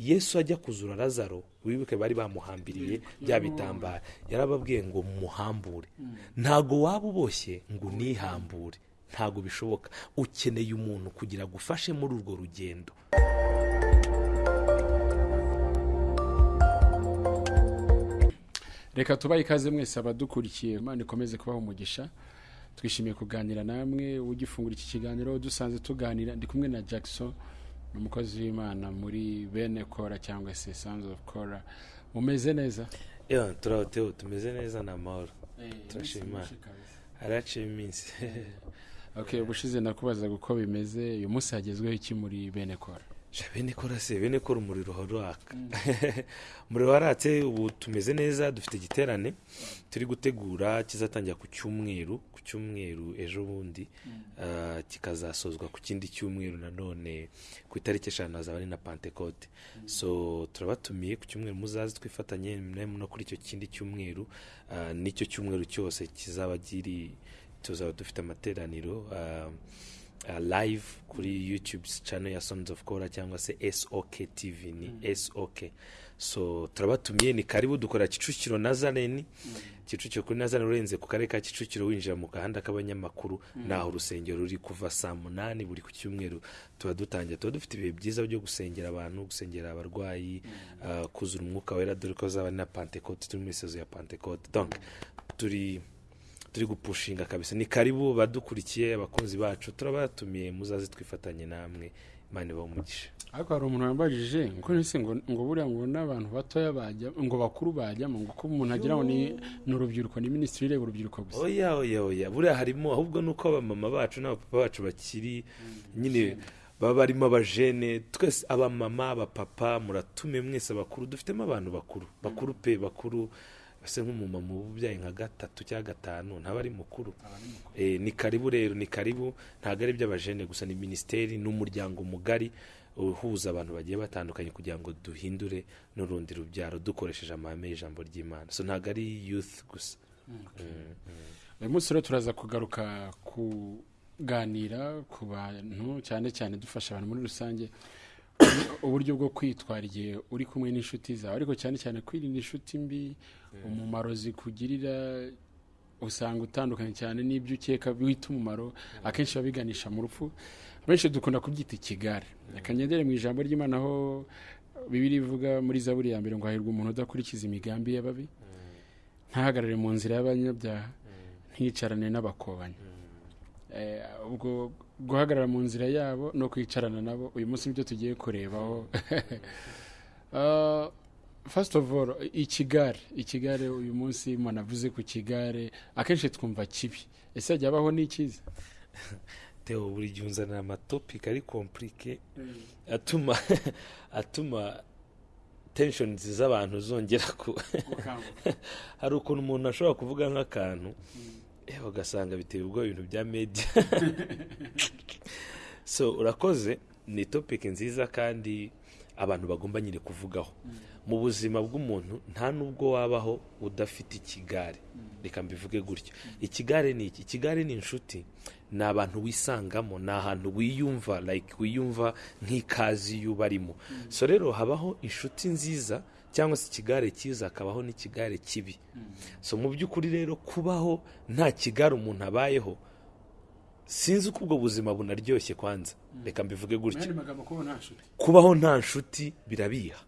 yesu ajya kuzura lazaro wibuke bari bamuhambiriye bya bitambaro yarababwiye ngo muhambure. Ntago waba uboshye ngo unihambure. Ntago bishoboka. Ukeneye umuntu kugira agufashe muri urwo rugendo. Reka tubahe ikaze mwese abadukurikiye. Imana ikomeze kubaha umugisha. Twishimiye kuganira namwe. Ugifungura iki kiganiro dusanze tuganira. Ndi kumwe na jackson. Ni umukozi w'imana muri bene kora cyangwa se sons of kora. Mumeze neza? Yewe turahoteho tumeze neza ni amahoro turashima Imana. haraciye iminsi. Okay ubushize nakubazaga uko bimeze uyu munsi hagezweho iki muri bene kora? Bene kora se bene kora umuriro uhora uraka umuriro waratse ubu tumeze neza dufite igiterane. Turi gutegura kizatangira ku cyumweru ku cyumweru ejo bundi ah, kikazasozwa ku kindi cyumweru nanone ku itariki eshanu hazaba ari na pantekote so turabatumiye ku cyumweru muzaze twifatanye no kuri icyo kindi cyumweru. Ah, n'icyo cyumweru cyose kizaba kiri tuzaba dufite amateraniro. Ah, uh, live kuri youtube channel ya sons of kora cyangwa se sok tv ni sok so turabatumiye ni karibu dukora kicukiro nazareni kicukiro kuri nazareni urenze ku karere ka kicukiro winjira mu gahanda k'abanyamakuru naho urusengero ruri kuva saa munani buri ku cyumweru. Tuba dutangira tuba dufite ibihe byiza byo gusengera abantu gusengera abarwayi uh, kuzura umwuka wera dore ko zaba na pantekote turi muri sezo ya pantekote turi turi gupushinga kabisa. Ni karibu badukurikiye abakunzi bacu turabatumiye muzaze twifatanye namwe imana ibahe umugisha. Ariko hari umuntu wambajije ngo nise ngo buriya ngo n'abantu batoya bajya ngo bakuru bajyamo ngo ko umuntu agira ngo ni ni urubyiruko ni minisitiri ireba urubyiruko gusa. Oya oya oya. Buriya harimo ahubwo nuko abamama bacu n'abapapa bacu bakiri nyine baba barimo abajene twese abamama abapapa muratume mwese abakuru dufitemo abantu bakuru. Bakuru pe bakuru. Ese nk'umumama uba ubyaye nka gatatu cyangwa gatanu ntaba ari mukuru. Eh, ni karibu rero ni karibu ntabwo ari iby'abajene gusa ni minisiteri n'umuryango mugari uhuza abantu bagiye batandukanye kugira ngo duhindure n'urundi rubyaro dukoresheje amahame y'ijambo ry'imana. So ntabwo ari youth gusa. Uyu munsi rero turaza kugaruka kuganira ku bantu cyane cyane dufasha abantu muri rusange uburyo bwo kwitwara igihe uri kumwe n'inshuti zawe. Ariko cyane cyane kwirinda inshuti mbi umumaro zikugirira usanga utandukanye cyane n'ibyo ukeka wita umumaro. Akenshi biba biganisha mu rupfu. Benshi dukunda kubyita ikigare. Akanyenyeri mu ijambo ry'imana aho bibiri ivuga muri zaburi ya mbere ngo hahirwa umuntu udakurikiza imigambi y'ababi. Ntahagarare mu nzira y'abanyabyaha. Ntiyicarane n'abakobanyi. Ubwo guhagarara mu nzira yabo no kwicarana nabo uyu munsi ni byo tugiye kurebaho. Ah, first of all ikigare ikigare uyu munsi umuntu avuze ku kigare akenshi twumva kibi. Ese hajya habaho n'ikiza? Teo buri gihe unzanira amatopiki ari kompurike atuma atuma tenshoni z'abantu zongera ku hari ukuntu umuntu ashobora kuvuga nk'akantu. Eh, ugasanga biteye ubwoba ibintu bya media. So urakoze ni topiki nziza kandi abantu bagomba nyine kuvugaho. Mu buzima bw'umuntu nta nubwo wabaho udafite ikigare. Reka mbivuge gutyo. Ikigare ni iki? Ikigare ni inshuti. Ni abantu wisangamo ni ahantu wiyumva like wiyumva nk'ikazi iyo ubarimo so rero habaho inshuti nziza cyangwa se ikigare cyiza hakabaho n'ikigare kibi. So mu by'ukuri rero kubaho nta kigare umuntu abayeho sinzi uko ubwo buzima bunaryoshye kwanza. Reka mbivuge gutyo kubaho nta nshuti. Birabiha.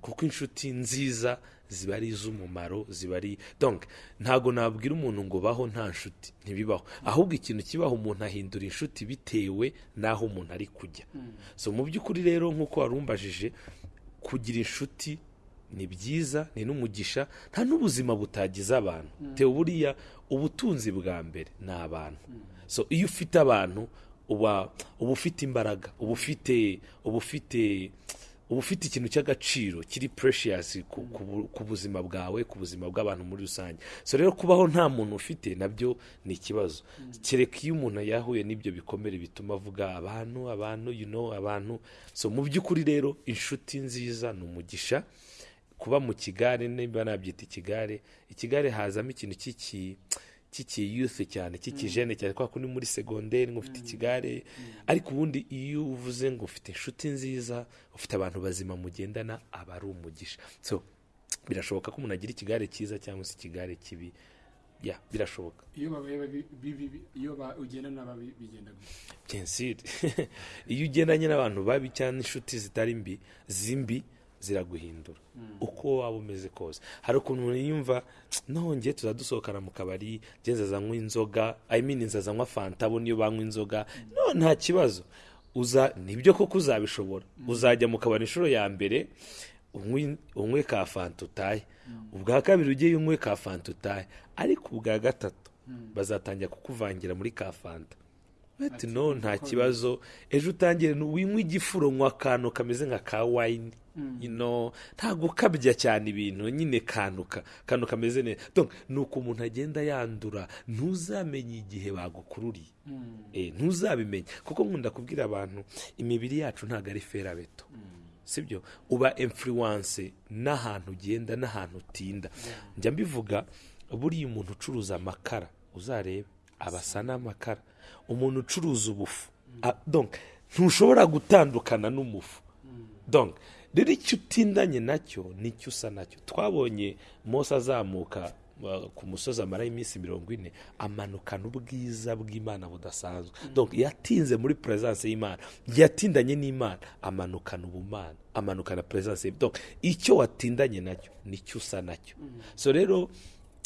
Kuko inshuti nziza ziba ari iz'umumaro ziba ari donc ntabwo nabwira umuntu ngo baho nta nshuti ntibibaho. Ahubwo ikintu kibaho umuntu ahindura inshuti bitewe n'aho umuntu ari kujya. So mu by'ukuri rero nk'uko warumbajije kugira inshuti ni byiza ni n'umugisha nta n'ubuzima butagize abantu. Tewe buriya ubutunzi bwa mbere ni abantu. So iyo ufite abantu uba uba ufite imbaraga uba ufite uba ufite uba ufite ikintu cy'agaciro kiri precious ku, ku, bu- ku buzima bwawe ku buzima bw'abantu muri rusange. So rero kubaho nta muntu ufite na byo ni ikibazo. Kereka iyo umuntu yahuye n'ibyo bikomere bituma avuga abantu abantu you know abantu. So mu by'ukuri rero inshuti nziza ni umugisha. Kuba mu kigare niba nabyita ikigare ikigare hazamo ikintu cy'iki cy'ikiyuthi cyane cy'ikijene cyane kubera ko ni muri segonderi ngo ufite ikigare ariko ubundi iyo uvuze ngo ufite inshuti nziza ufite abantu bazima mugendana aba ari umugisha. So birashoboka ko umuntu agira ikigare cyiza cyangwa se ikigare kibi. Ya birashoboka. Iyo babaye babi- bigenda gutya iyo ugendanye n'abantu babi cyangwa inshuti zitari mbi zimbi ziraguhindura. Uko waba umeze kose. Hari ukuntu yumva nongeye tuza dusohokana mu kabari njye nzazanywa inzoga i mean nzazanywa fanta bo niyo banywa inzoga. No nta kibazo. Uza ni byo koko uzabishobora. Uzajya mu kabari inshuro ya mbere unywe ka fanta utahe. Ubwa kabiri ugiye unywe ka fanta utahe. Ariko ubwa gatatu bazatangira kukuvangira muri ka fanta. Ati no nta kibazo. Ejo utangire winywe igifuro nywa akantu kameze nka ka wayini you know, nta gukabya cyane ibintu nyine kanuka kantu kameze neza ni uko umuntu agenda yandura ntuzamenye igihe bagukururiye. Eh, ntuzabimenya. Kuko nkunda kubwira abantu imibiri yacu ntabwo ari ferabeto sibyo? Uba influence n'ahantu ugenda n'ahantu utinda. Njya mbivuga buriya umuntu ucuruza amakara uzarebe. Aba asa n'amakara. Umuntu ucuruza ubufu. Ah, ntushobora gutandukana n'umufu. Rero icyo utindanye na cyo ni cyo usa na cyo. Twabonye mose azamuka uh, ku musozi amaraho iminsi mirongo ine amanukana ubwiza bw'imana budasanzwe. Donc yatinze muri presence y'imana. Yatindanye n'imana amanukana ubumana amanukana ye donc icyo watindanye na cyo ni cyo usa na cyo. So rero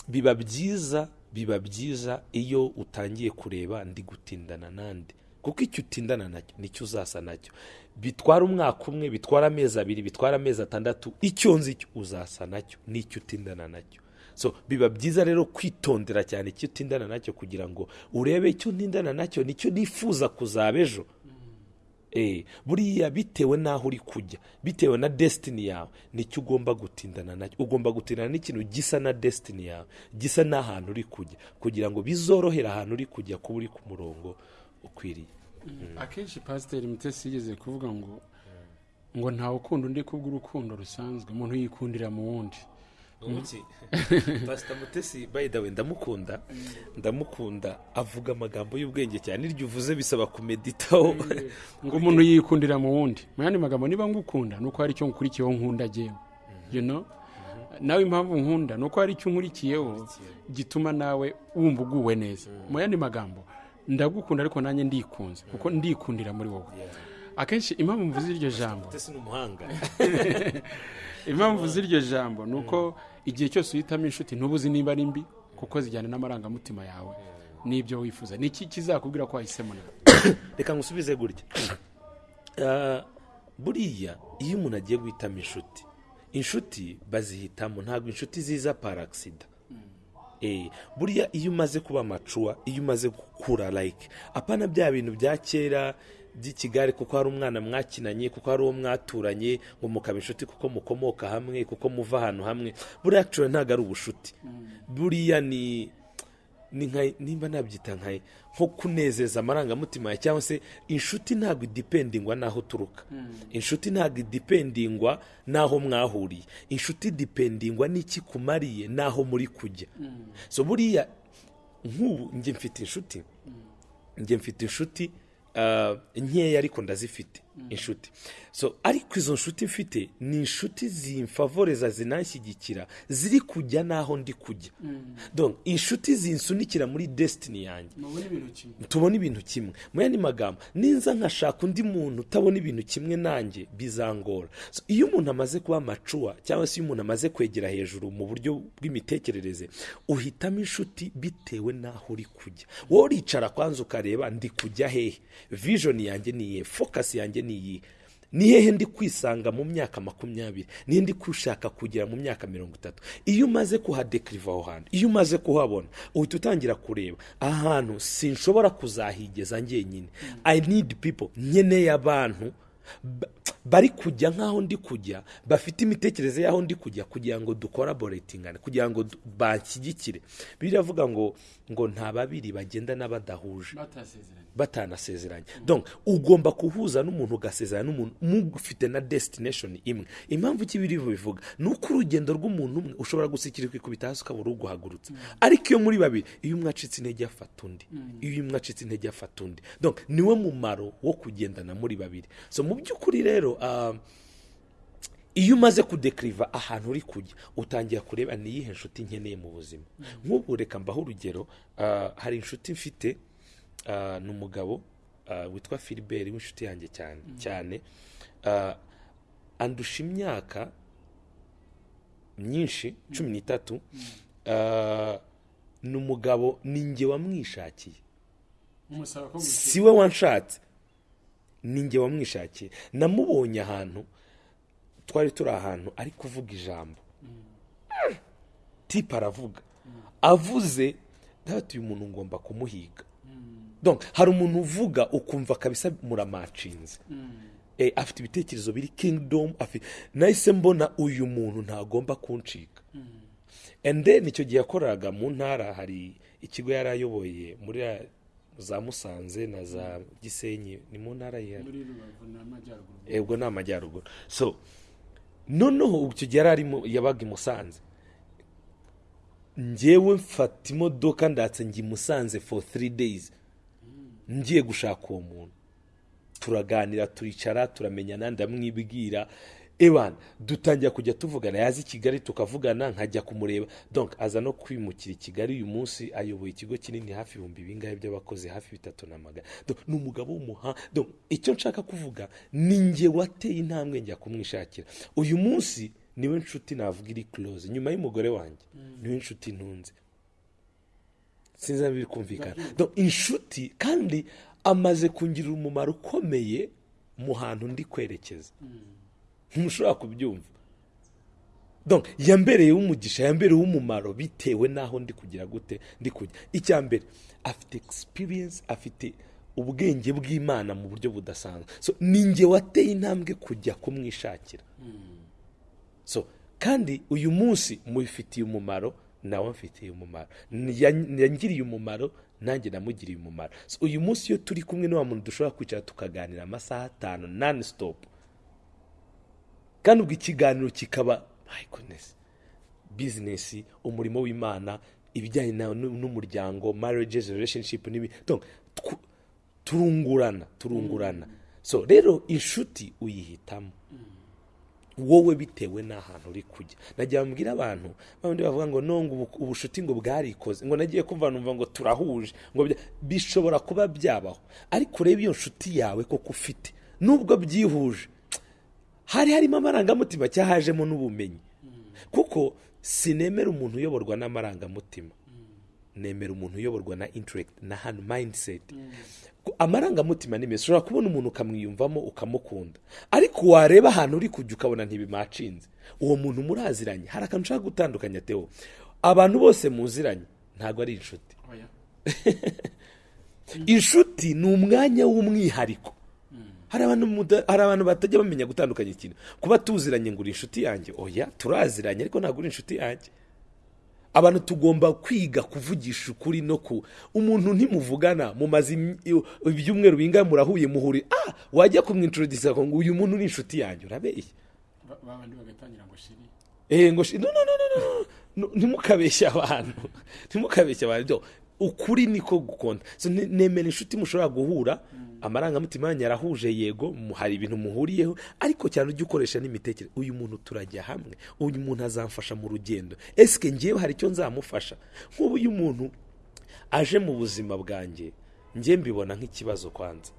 biba byiza biba byiza iyo utangiye kureba ndi gutindana nande kuko icyo utindana na cyo ni cyo uzasa na cyo. Bitwara umwaka umwe bitwara amezi abiri bitwara amezi atandatu icyo nzi cyo uzasa na cyo n'icyo utindana na cyo. So biba byiza rero kwitondera cyane icyo utindana na cyo kugira ngo urebe icyo ntindana na cyo ni cyo nifuza kuzaba ejo. Buriya bitewe n'aho uri kujya bitewe na desitini yawe ni cyo ugomba gutindana na cyo ugomba gutindana n'ikintu gisa na desitini yawe gisa n'ahantu uri kujya kugira ngo bizorohere ahantu uri kujya kuba uri ku murongo ukwiriye. Akenshi pasiteri mutesi yigeze kuvuga ngo ngo ntawe ukunda undi kubw'urukundo rusanzwe umuntu yikundira mu wundi. pasita mutesi by the way ndamukunda. Ndamukunda avuga amagambo y'ubwenge cyane iryo uvuze bisaba kumeditaho. Ngo umuntu yikundira mu wundi. Mu yandi magambo niba ngukunda ni uko hari icyo nkurikiyeho nkunda jyewe. You know? Nawe impamvu nkunda ni uko hari icyo nkurikiyeho gituma nawe wumva uguwe neza. Mu yandi magambo ndagukunda ariko nanjye ndikunze kuko ndikundira muri wowe. Akenshi impamvu mvuze iryo jambo. Impamvu z'iryo jambo ni uko igihe cyose uhitamo inshuti ntubuzi niba ari mbi kuko zijyana n'amarangamutima yawe n'ibyo wifuza. Ni iki kizakubwira ko wahisemo nawe reka ngusubize gutya. Ah, buriya iyo umuntu agiye guhitamo inshuti inshuti bazihitamo ntabwo inshuti ziza paragisida Eh, buriya iyo umaze kuba macuwa iyo umaze gukura like apana bya bintu bya kera by'ikigare kuko hari umwana mwakinanye kuko hari uwo mwaturanye ngo mukaba inshuti kuko mukomoka hamwe kuko muva ahantu hamwe. Buriya actually ntabwo ari ubushuti buriya ni ni nka nimba nabyita nka nko kunezeza amarangamutima yawe cyangwa se inshuti ntabwo idipendingwa n'aho uturuka. Inshuti ntabwo idipendingwa n'aho mwahuriye. Inshuti idipendingwa n'iki kumariye n'aho muri kujya. So buriya nk'ubu njye mfite inshuti. Njye mfite inshuti nkeya ariko ndazifite. Inshuti. So ariko izo nshuti mfite ni inshuti zimfavoreza zinanshyigikira ziri kujya n'aho ndi kujya. Donc inshuti zinsunikira muri desitini yanjye. Tubona ibintu kimwe. Mu yandi magambo ninza nkashaka undi muntu utabona ibintu kimwe nanjye bizangora. Iyo umuntu amaze kuba macuwa cyangwa se iyo umuntu amaze kwegera hejuru mu buryo bw'imitekerereze uhitamo inshuti bitewe n'aho uri kujya. Wowe uricara kwanza ukareba ndi kujya hehe? Vision yanjye ni focus yanjye ni iyihe ni hehe ndi kwisanga mu myaka makumyabiri? Nihe ndi gushaka kugera mu myaka mirongo itatu? Iyo umaze kuhadekiriva aho hantu iyo umaze kuhabona uhita utangira kureba. Ahantu sinshobora kuzahigeza njyenyine. I need people. Nkeneye abantu ba- bari kujya nk'aho ndi kujya bafite imitekerereze y'aho ndi kujya kugira ngo dukoraboretingane kugira ngo banshyigikire biravuga ngo ngo nta babiri bagendana badahuje batanasezeranye. Ugomba kuhuza n'umuntu ugasezerana n'umuntu mufite na destination imwe. Impamvu iki biri bivuga ni uko urugendo rw'umuntu umwe ushobora gusikira kwikubita hasi ukabura uguhagurutsa ariko iyo muri babiri iyo umwe acitse intege afata undi. Iyo umwe acitse intege afata undi. Niwe mumaro wo kugendana muri babiri. So mu by'ukuri rero ah, iyo umaze kudekiriva ahantu uri kujya utangira kureba ni iyihe nshuti nkeneye mu buzima. Nk'ubu reka mbaho urugero ah, hari inshuti mfite ah, ni umugabo ah, witwa filibert w'inshuti yanjye cyane cyane. Ah, andusha imyaka myinshi cumi n'itatu. Ah, ni umugabo ni njye wamwishakiye. Umusaba ko si we wanshatse. Ni njye wamwishakiye. Namubonye ahantu twari turi ahantu ari kuvuga ijambo. Tipe aravuga. Avuze ndabona uyu muntu ngomba kumuhiga. Hari umuntu uvuga ukumva kabisa muramacinze Eh, afite ibitekerezo biri kingdom afi- nahise mbona uyu muntu ntagomba kuncika then icyo gihe yakoraga mu ntara hari ikigo yari ayoboye muri za musanze na za gisenyi ni mu ntara ye muri rubavu n'amajyaruguru ebwo ni amajyaruguru. So noneho icyo gihe yari arimo yabaga i musanze. Njyewe mfata imodoka ndatse njya i musanze for three days. Ngiye gushaka uwo muntu. Turaganira turicara turamenyana ndamwibwira ewana dutangira kujya tuvugana. Yaza i kigali tukavugana nkajya kumureba. Donc aza no kwimukira i kigali uyu munsi ayoboye ikigo kinini hafi ibihumbi bingahe by'abakozi hafi bitatu na magana. Ni umugabo w'umuhanga icyo nshaka kuvuga ni njye wateye intambwe njya kumwishakira. Uyu munsi ni we nshuti navuga iri close. Nyuma y'umugore wanjye ni we nshuti ntunze. Sinzi niba biri kumvikana. Inshuti kandi amaze kungirira umumaro ukomeye mu hantu ndi kwerekeza. Ntushobora kubyumva. Donc yambereye umugisha yambereye umumaro bitewe n'aho ndi kugira gute ndi kujya. Icya mbere afite experience afite ubwenge bw'imana mu buryo budasanzwe. So ni njye wateye intambwe kujya kumwishakira. So kandi uyu munsi mubifitiye umumaro nawe mfitiye umumaro. Yan- yangiriye umumaro nanjye namugiriye umumaro. Uyu munsi iyo turi kumwe n'uwa muntu dushobora kwicara tukaganira amasaha atanu nani sitopu kandi ubwo ikiganiro kikaba my goodness bizinesi umurimo w'imana ibijyanye n'umuryango marriages relationship n'ibi turungurana turungurana. So rero inshuti uyihitamo. Wowe bitewe n'ahantu uri kujya. Nagira mbwira abantu babandi bavuga ngo nongo ubu- ubushuti ngo bwarikoze. Ngo nagiye kumva numva ngo turahuje ngo bishobora kuba byabaho. Ariko urebe iyo nshuti yawe koko ufite nubwo byihuje hari harimo amarangamutima cyangwa hajemo n'ubumenyi. Kuko sinemera umuntu uyoborwa n'amarangamutima. Nemera umuntu uyoborwa na intellect na hano mindset. Ku- amarangamutima ni meza. Ushobora kubona umuntu ukamwiyumvamo ukamukunda. Ariko wareba ahantu uri kujya ukabona ntibimacinze uwo muntu muraziranye hari akantu ushaka gutandukanya teo abantu bose muziranye. Ntabwo ari inshuti. Oya inshuti ni umwanya w'umwihariko. Hari abantu batajya bamenya gutandukanya ikintu kuba tuziranye ngo uri inshuti yanjye oya turaziranye ariko ntabwo uri inshuti yanjye abantu tugomba kwiga kuvugisha ukuri no ku umuntu ntimuvugana mumaze ibyumweru bingahe murahuye muhuri ah wajya kumwintroduce ngo uyu muntu ni inshuti yanjye urabeshya Ba- babandi bagatangira ngo shiri Eh, ngo shi- no, no, no, no, ntimukabeshye abantu ntimukabeshye abantu ukuri niko gukunda. Nemera inshuti mushobora guhura amarangamutima yanyu yarahuje yego hari ibintu muhuriyeho ariko cyane ujye ukoresha n'imitekerereze. Uyu muntu turajya hamwe uyu muntu azamfasha mu rugendo. Esike ngewe hari icyo nzamufasha? Nk'ubu uyu muntu aje mu buzima bwanjye njye mbibona nk'ikibazo kwanza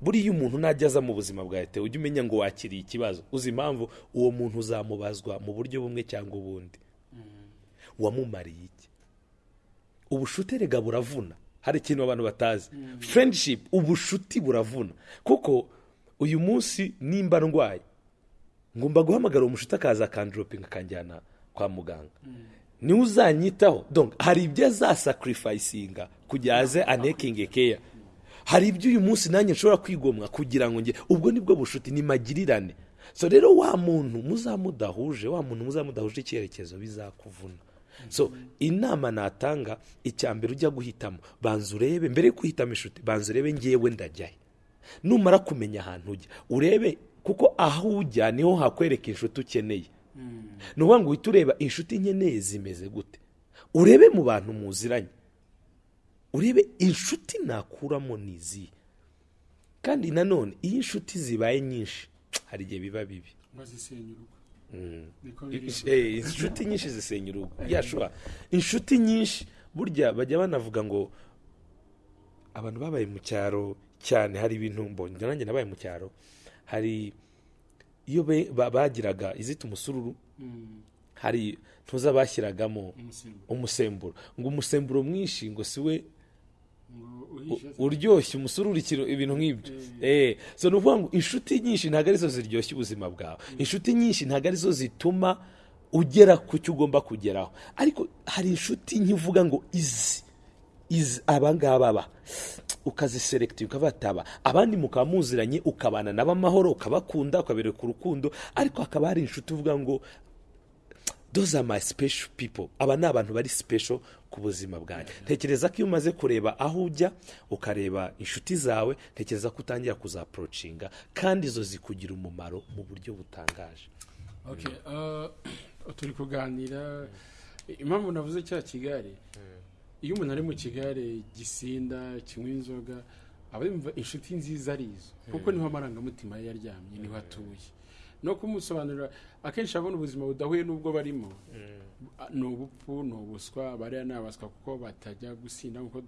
buriya umuntu najya aza mu buzima bwawe ujye umenya ngo wakiriye ikibazo. Uzi impamvu uwo muntu uzamubazwa mu buryo bumwe cyangwa ubundi. Wamumariye iki? Ubushuti rega buravuna. Hari ikintu abantu batazi. Friendship ubushuti buravuna. Kuko uyu munsi nimba ndwaye ngomba guhamagara umushuti akaza akandoropinga akanjyana kwa muganga. Niwe uzanyitaho. Hari ibyo azasakirifayisinga kugira aze anekinge keya hari ibyo uyu munsi nanjye nshobora kwigomwa kugira ngo njye ubwo ni bwo bushuti ni magirirane so rero wa muntu muzamudahuje wa muntu muzamudahuje icyerekezo bizakuvuna. So inama natanga icya mbere ujya guhitamo. Banza urebe mbere yo guhitamo inshuti banza urebe ngewe ndajya he numara kumenya ahantu ujya urebe kuko aho ujya ni ho hakwereka inshuti ukeneye. Ni ukuvuga ngo uhite ureba inshuti nkeneye zimeze gute. Urebe mu bantu muziranye. Urebe inshuti nakuramo ni izihe kandi nanone iyo inshuti zibaye nyinshi hari igihe biba bibi. Mm. inshuti nyinshi zisenya urugo yashobora inshuti nyinshi burya bajya banavuga ngo abantu babaye mu cyaro cyane hari ibintu mbonye nanjye nabaye mu cyaro hari iyo bagiraga izita umusururu Mm, hari ntuza bashyiragamo umusemburo. Ngo umusemburo mwinshi ngo si we uryoshye umusururu ikiro- ibintu nk'ibyo. Eh. So ni ukuvuga ngo inshuti nyinshi ntabwo ari zo ziryoshya ubuzima bwawe. Inshuti nyinshi ntabwo ari zo zituma ugera ku cyo ugomba kugeraho. Ariko hari inshuti nke uvuga ngo izi izi aba ngaba ba ukaziserekita ukabataba. Abandi mukaba muziranye ukabana nabo amahoro ukabakunda ukabereka urukundo. Ariko hakaba hari inshuti uvuga ngo are my special people. Aba ni abantu bari special ku buzima bwanjye. Ntekereza ko iyo umaze kureba aho ujya ukareba inshuti zawe ntekereza ko utangira kuzaporocinga kandi izo zikugira umumaro mu buryo butangaje. Okay, uh, turi kuganira. Impamvu navuze cya kigare iyo umuntu ari mu kigare gisinda kinywa inzoga aba yumva inshuti nziza ari izo. Kuko ni ho amarangamutima ye yaryamye ni ho atuye. No kumusobanurira akenshi abona ubuzima budahuye n'ubwo barimo. Ni ubupfu ni ubuswa bariya ni abaswa kuko batajya gusinda nk'uko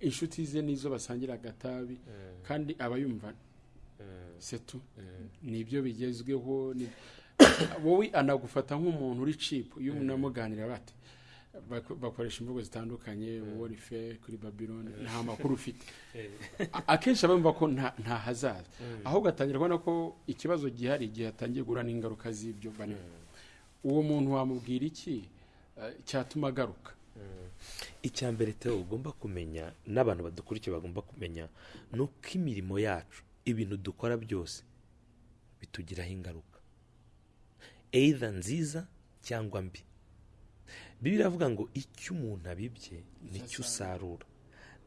inshuti ze nizo basangira agatabi kandi aba yumva setu ni byo bigezweho wowe anagufata nk'umuntu uri cipu iyo unamuganira bate Bak- bakoresha imvugo zitandukanye wowe uri fe kuri babiloni nta makuru ufite. Akenshi aba yumva ko nta hazaza. Ahubwo atangira kubona ko ikibazo gihari igihe atangiye guhura n'ingaruka z'ibyo barimo uwo muntu wamubwira iki? Eh, cyatuma agaruka. Icya mbere teo ugomba kumenya n'abantu badukurikiye bagomba kumenya ni uko imirimo yacu ibintu dukora byose bitugiraho ingaruka. Either nziza cyangwa mbi. Bibiliya iravuga ngo icyo umuntu abibye ni cyo usarura.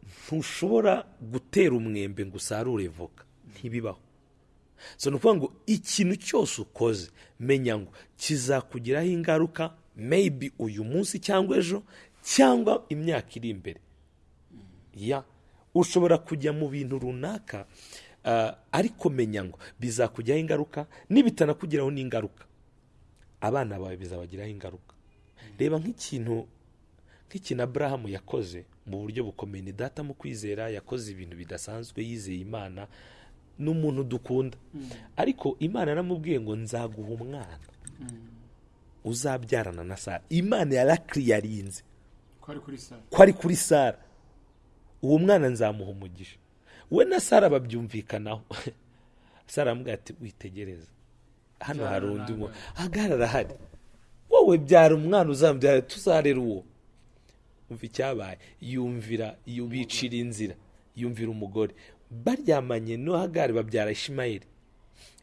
Ntushobora gutera umwembe ngo usarure voka. Ntibibaho. So ni ukuvuga ngo ikintu cyose ukoze menya ngo kizakugiraho ingaruka maybe uyu munsi cyangwa ejo cyangwa imyaka iri imbere. Ya. Ushobora kujya mu bintu runaka ah, ariko menya ngo bizakujyaho ingaruka nibitanakugiraho n'ingaruka. Abana bawe bizabagiraho ingaruka. Reba nk'ikintu nk'ikintu aburahamu yakoze mu buryo bukomeye ni data mu kwizera yakoze ibintu bidasanzwe yizeye imana ni umuntu dukunda ariko imana yaramubwiye ngo nzaguha umwana. Uzabyarana na sara. Imana yarakiriyarinze ko ari kuri sare ko ari kuri sara. Uwo mwana nzamuha umugisha. We na sara babyumvikanaho. Sara aramubwira ati witegereza. Hano hari undi mu hagarara hari wowe byara umwana uzamubyara tuzarera uwo? Umva icyabaye. Yumvira bicira inzira. Yumvira umugore. Baryamanye no hagari babyara ishimayeli.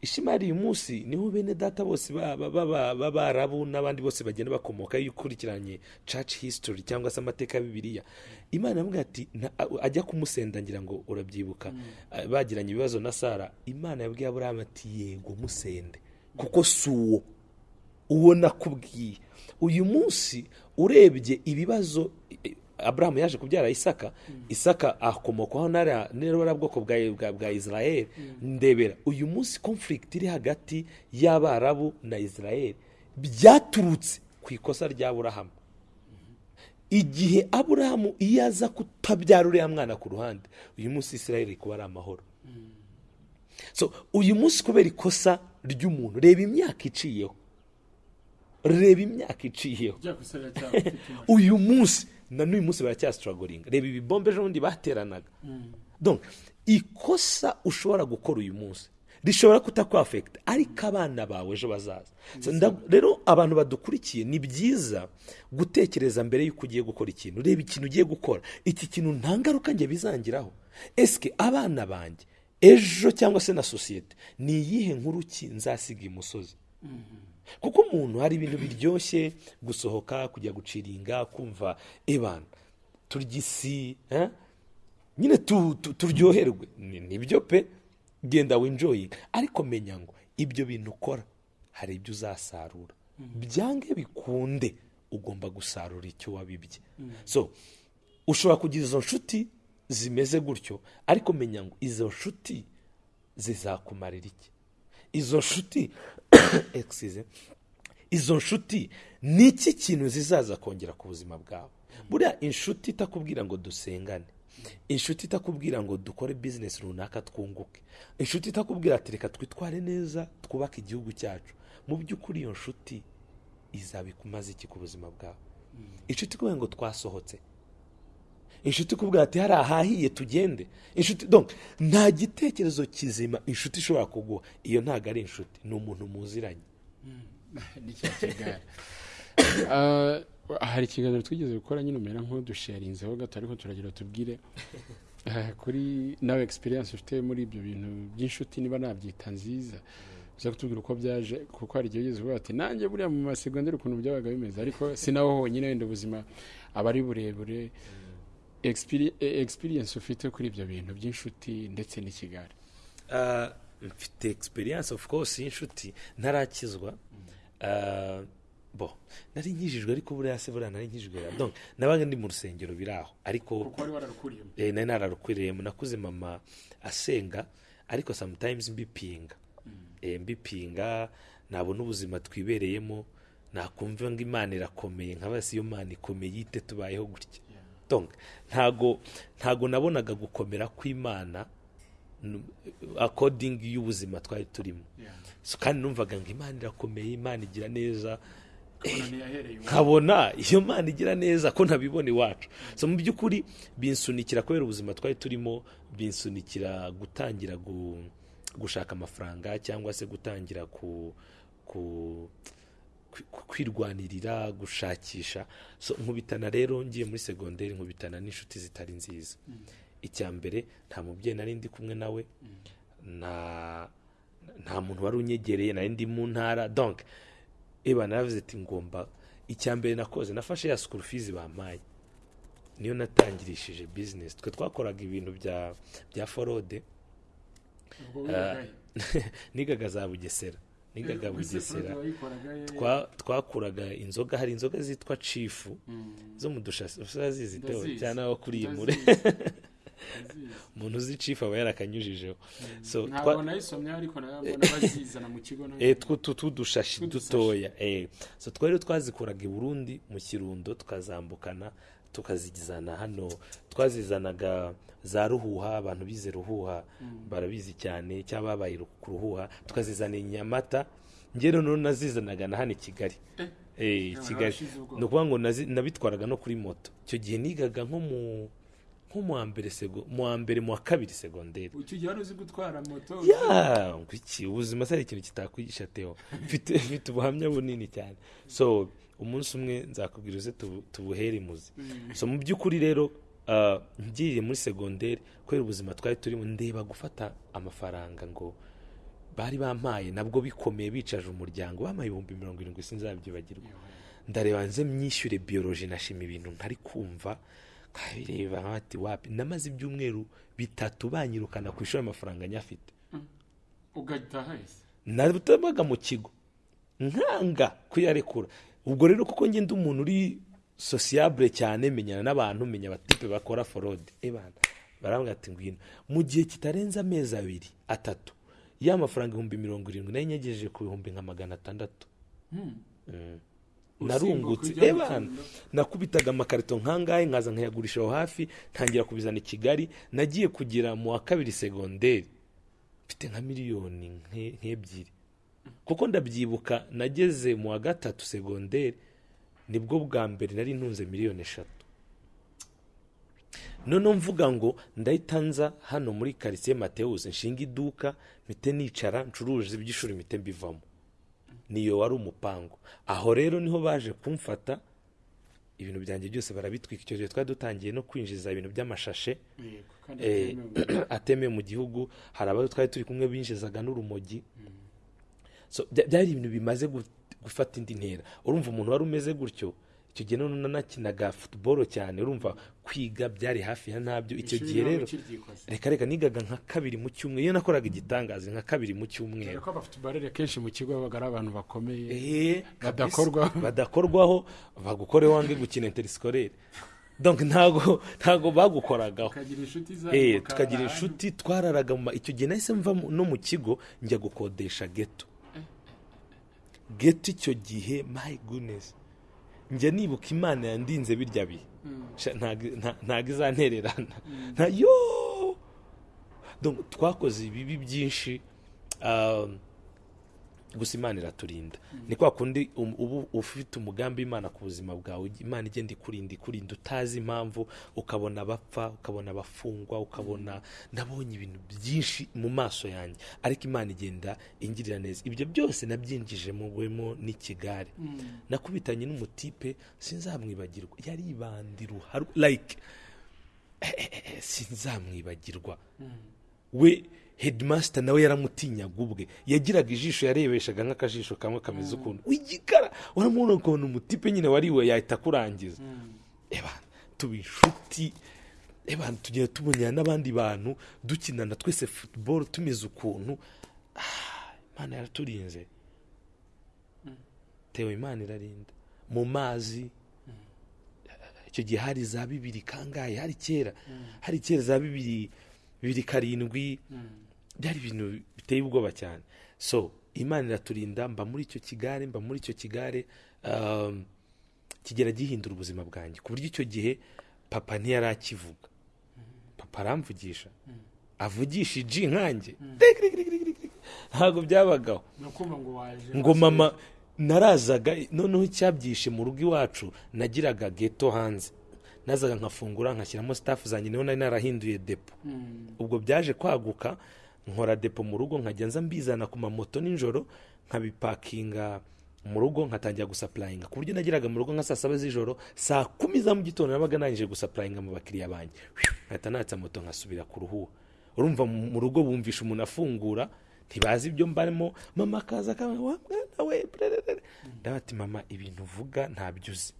Ishimayeli uyu munsi ni ho bene data bose ba- ba- ba- b'abarabu n'abandi bose bagenda bakomoka iyo ukurikiranye church history cyangwa se amateka ya bibiliya. Imana yamubwira ati ajya kumusenda ngira ngo urabyibuka. Ah, bagiranye ibibazo na sara. Imana yabwiye aburahamu ati yego musende. Kuko si uwo. Uwo nakubwiye. Uyu munsi urebye ibibazo aburahamu yaje kubyara isaka isaka akomokaho n'ariya n'ariya bwoko bwa, israel. Ndebera uyu munsi conflict iri hagati y'abarabu na israel byaturutse ku ikosa rya aburahamu. Igihe aburahamu iyo aza kutabyara uriya mwana ku ruhande uyu munsi israel iri kuba ari amahoro. So uyu munsi kubera ikosa ry'umuntu reba imyaka iciyeho. Reba imyaka iciyeho. Uyu munsi na n'uyu munsi baracyasitaragoringa reba ibibombe ejo bundi bateranaga donc ikosa ushobora gukora uyu munsi rishobora kutakwafekita ariko abana bawe ejo bazaza. Rero abantu badukurikiye ni byiza gutekereza mbere y'uko ugiye gukora ikintu. Reba ikintu ugiye gukora iki kintu nta ngaruka njye bizangiraho. Esike abana banjye ejo cyangwa se na sosiyete ni iyihe nkuru ki nzasiga imusozi? Kuko umuntu hari ibintu biryoshye gusohoka kujya guciringa kumva ebana turya isi nyine tu- tu- turyoherwe. Ni- ni byo pe? Genda winjoyinga ariko menya ngo ibyo bintu ukora hari ibyo uzasarura. Byange bikunde ugomba gusarura icyo wabibye. So ushobora kugira izo nshuti zimeze gutyo ariko menya ngo izo nshuti zizakumarira iki? Izo nshuti izo nshuti ni iki kintu zizaza kongera ku buzima bwawe? Buriya inshuti itakubwira ngo dusengane. Inshuti itakubwira ngo dukore bizinesi runaka twunguke. Inshuti itakubwira ati reka twitware neza twubake igihugu cyacu. Mu by'ukuri iyo nshuti izabikumaze iki ku buzima bwawe? Inshuti ikubwira ngo twasohotse. Inshuti ikubwira ati hari ahahiye tugende. Inshuti nta gitekerezo kizima inshuti ishobora kuguha. Iyo ntabwo ari inshuti ni umuntu muziranye. Ni cya kigare. Ah, hari ikiganiro twigeze gukora nyine umera nk'udusharinzeho gato ariko turagira tubwire ah, kuri nawe experience ufite muri ibyo bintu by'inshuti niba nabyita nziza. Uza kutubwira uko byaje kuko hari igihe ugeze uvuga ati nanjye buriya mu masegonderi ukuntu byabaga bimeze. Ariko si naho honyine wenda ubuzima aba ari burebure. Eh, experience ufite kuri ibyo bintu by'inshuti ndetse n'ikigare? Ah, mfite experience of course y'inshuti ntarakizwa. Ah, bo nari nkijijwe ariko buriya se buriya nari nkijijwe donc nabaga ndi mu rusengero biri aho. Ariko kuko wari wararukuriyemo? Eh, nari nararukwiriyemo nakuze mama asenga ariko sometimes mbipinga. Eh, mbipinga nabona ubuzima twibereyemo. Nakumva ngo imana irakomeye. Nka basi iyo mana ikomeye ite tubayeho gutya. Ntago ntago nabonaga gukomera kw'imana according y'ubuzima twari turimo. Kandi numvaga ngo imana irakomeye imana igira neza. Nkabona iyo mana igira neza ko ntabibona iwacu. So mu by'ukuri binsunikira kubera ubuzima twari turimo binsunikira gutangira gu- gushaka amafaranga cyangwa se gutangira ku kwirwanirira gushakisha. So nkubitana rero ngiye muri segonderi nkubitana n'inshuti zitari nziza. Icya mbere nta mubyeyi nari ndi kumwe nawe. Nta nta muntu wari unyegereye nari ndi mu ntara. Donc eba naravuze ati ngomba icya mbere nakoze nafashe ya school fees bampaye. Niyo natangirishije business. Twe twakoraga ibintu bya bya forode. Nigaga za bugesera. Nigaga bugesera twa- twakuraga inzoga hari inzoga zitwa cifu zo mu dushasi teo Ndazizi. cyane aho kuriye muri. Umuntu uzi cifu aba yarakanyujijeho so ntabwo nayisomye ariko bazizana mu kigo eh, Tw'udushashi. dutoya eh. twari twazikuraga i burundi mu kirundo tukazambukana. Tukazizana hano. Twazizanaga za ruhuha abantu bize ruhuha barabizi cyane cyangwa babaye ku ruhuha. Tukazizana i nyamata njye noneho nazizanaga na hano i kigali. Eh, Ntabwo kigali. washize ubwoba. ni ukuvuga ngo nabitwaraga no kuri moto. Icyo gihe nigaga nko mu nko mu wa mbere sego mu wa mbere mu wa kabiri segonderi icyo gihe wari uzi gutwara moto? Ubuzima se ari ikintu kitakwigisha mfite mfite ubuhamya bunini cyane. So umunsi umwe nzakubwira uze tubu- tubuhere imuzi. So mu by'ukuri rero ah, ngiye muri segonderi kubera ubuzima twari turimo ndeba gufata amafaranga ngo bari bampaye nabwo bikomeye bicaje umuryango bampaye ibihumbi mirongo irindwi sinzabyibagirwa. Ndareba nze myishyure biyoroji nashima ibintu ntari kumva. Nkabireba nkabati wapi? Namaze ibyumweru bitatu banyirukana ku ishuri amafaranga nyafite. Ugahita hahise. Natabaga mu kigo. Nkanga kuyarekura ubwo rero kuko ngenda umuntu uri sosiyabure cyane menyana n'abantu menya abatipe bakora forode ebana barambwira ati ngwino. Mu gihe kitarenze amezi abiri atatu ya mafaranga ibihumbi mirongo irindwi na yo nyegejeje ku bihumbi nka magana atandatu. Mm. narungutse. ujya mu ebana Kirundo. nakubitaga amakarito nkangahe nkaza nkayagurisha aho hafi ntangira kubizana i kigali nagiye kugera mu wa kabiri segonderi mfite nka miliyoni nke- nk'ebyiri. Kuko ndabyibuka nageze mu wa gatatu segonderi ni bwo bwa mbere nari ntunze miliyoni eshatu. Noneho mvuga ngo ndahita nza hano muri karitsiye matewusi nshinga iduka mpite nicara ncuruje iby'ishuri mpite mbivamo. Niyo wari umupango aho rero ni ho baje kumfata ibintu byanjye byose barabitwika. Icyo gihe twari dutangiye no kwinjiza ibintu by'amashashe eh, atemewe. mu gihugu. hari abo twari turi kumwe binjizaga n'urumogi. Bya- byari ibintu bimaze gu- gufata indi ntera. Urumva umuntu wari umeze gutyo icyo gihe none nanakinaga futuboro cyane urumva kwiga byari hafi ya ntabyo. Icyo gihe rero reka reka nigaga nka kabiri mu cyumweru. Iyo nakoraga igitangaza nka kabiri mu cyumweru. Dore ko abafutubarere kenshi mu kigo babaga ari abantu bakomeye Eh. Badakorwaho. badakorwaho bagukore wange gukina interisikore ntago ntago bagukoragaho. Tukagira inshuti Eh, twararaga icyo gihe nahise mva no mu kigo njya gukodesha geto geto icyo gihe my goodness. Njya nibuka imana yandinze birya bihe Sha, ntago nta- ntago izantererana nta yo! Donc, twakoze ibibi byinshi um, gusa imana iraturinda ni kwa kundi um- uba ufite umugambi w'imana ku buzima bwawe. Imana igenda ikurinda ikurinda utazi impamvu ukabona abapfa ukabona abafungwa ukabona nabonye ibintu byinshi mu maso yanjye. Ariko imana igenda ingirira neza. Ibyo byose nabyinjije mu gwemo n'ikigare. Nakubitanye n'umutipe sinzamwibagirwa. Yari ibandi ruharu like sinzamwibagirwa. We headmaster nawe yaramutinyaga ubwe. Yagiraga ijisho yarebeshaga nk'akajisho kamwe kameze ukuntu. W'igikara! Uramubona ukuntu umutipe nyine wariwe yahita akurangiza. Eba tuba inshuti. Eba tugiye tubonera n'abandi bantu dukinana twese football tumeze ukuntu. Ah, imana yaraturinze. Tewe imana irarinda. Mu mazi icyo gihe hari za bibiri kangahe? Hari kera. Hari kera za bibiri bibiri karindwi. Byari ibintu biteye ubwoba cyane. So imana iraturinda mba muri icyo kigare mba muri icyo kigare um, kigera gihindura ubuzima bwanjye. Ku buryo icyo gihe papa ntiyari akivuga papa aramvugisha. Avugisha iji nkanjye ntabwo byabagaho. Ngo mama narazaga noneho icyabyishe mu rugo iwacu nagiraga geto hanze. Nazaga nkafungura nkashyiramo sitafu zanjye ni ho nari narahinduye depo. Ubwo byaje kwaguka nkora depo mu rugo nkajya nza mbizana ku mamoto nijoro nkabipakinga mu rugo nkatangira gusapurayinga ku buryo nageraga mu rugo nka saa saba z'ijoro saa kumi za mu gitondo nabaga nangije gusapurayinga mu bakiriya banjye nkahita natsa moto nkasubira ku ruhuha. Urumva mu rugo bumvisha umuntu afungura ntibazi ibyo mbarimo. Mama akaza akaba wa mwana we? Brerere." ndavuga ati mama ibintu uvuga ntabyo uzi.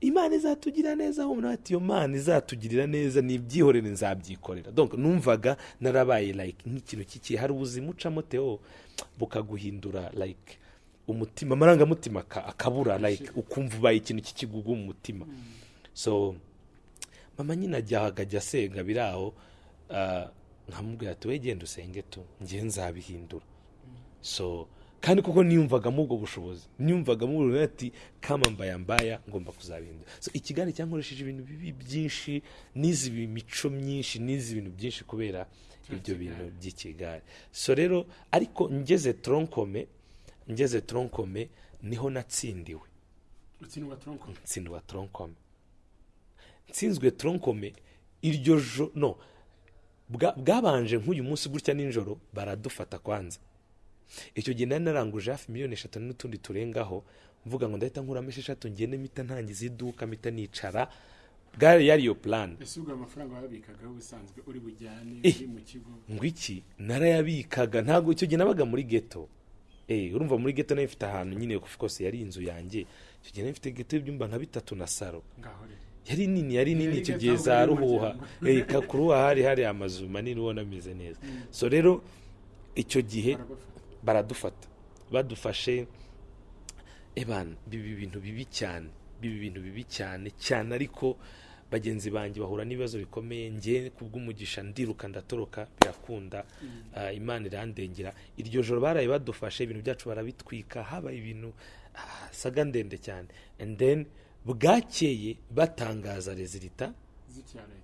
Imana izatugira neza aho umuntu ati iyo mana izatugirira neza nibyihorere nzabyikorera. Numvaga narabaye like nk'ikintu kiki? Hari ubuzima ucamo teo bukaguhindura like umutima amarangamutima aka- akabura like ukumva ubaye ikintu kikigugu mu mutima. So mama nyine ajya asenga biri aho ah, nkamubwira ati we genda usenge tu ngewe nzabihindura. So kandi kuko niyumvagamo ubwo bushobozi. Niyumvagamo ubwo ati kama mbaya mbaya ngomba kuzabihindura so ikigare cyankoresheje ibintu bibi byinshi n'izi mico myinshi n'izi bintu byinshi kubera ibyo bintu by'ikigare. So rero ariko ngeze tronkome ngeze tronkome ni ho natsindiwe. Ntsindwa tronkome nsinzwe tronkome iryo jo no bwa- bwabanje nk'uyu munsi gutya nijoro baradufata kwanza. Icyo gihe nari naranguje hafi miliyoni eshatu n'utundi turengaho mvuga ngo ndahita nkuramo esheshatu ngende mpita ntangiza iduka mpita nicara. Bwari yari iyo plan. Ese ubwo amafaranga wabikagaho ubusanzwe uri bujyane Eh. uri mu kigo? ngo iki? Narayabikaga. Ntabwo icyo gihe nabaga muri geto eh urumva muri geto na yo mfite ahantu nyine course yari inzu yanjye. Icyo gihe nari mfite geto y'ibyumba nka bitatu na saro. Yari nini yari nini icyo gihe za ruhuha. Eh, ku ruhuha hari hari amazu manini ubona ameze neza. So rero icyo gihe baradufata. Badufashe ebana biba ibintu bibi cyane biba ibintu bibi cyane cyane ariko bagenzi banjye bahura n'ibibazo bikomeye. Njye kubw'umugisha ndiruka ndatoroka birakunda. Ah, imana irandengera. Iryo joro baraye badufashe ibintu byacu barabitwika habaye ibintu ah, saga ndende cyane. And then bwakeye batangaza rezilita